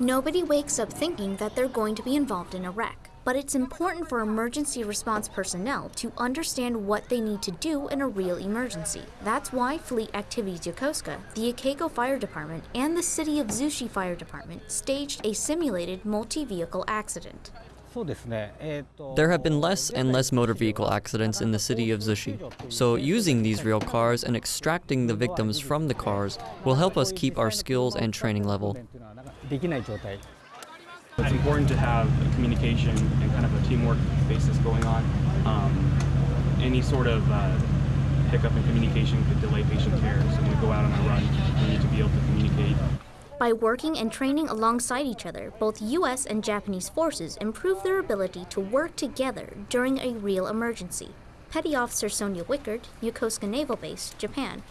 Nobody wakes up thinking that they're going to be involved in a wreck, but it's important for emergency response personnel to understand what they need to do in a real emergency. That's why Fleet Activities Yokosuka, the Ikego Fire Department, and the City of Zushi Fire Department staged a simulated multi-vehicle accident. There have been less and less motor vehicle accidents in the city of Zushi, so using these real cars and extracting the victims from the cars will help us keep our skills and training level. It's important to have a communication and kind of a teamwork basis going on. Um, any sort of uh, hiccup in communication could delay patient care, so we go out on a run. By working and training alongside each other, both US and Japanese forces improve their ability to work together during a real emergency. Petty Officer Sonia Wickard, Yokosuka Naval Base, Japan.